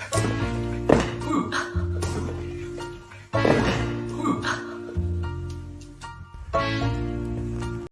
了。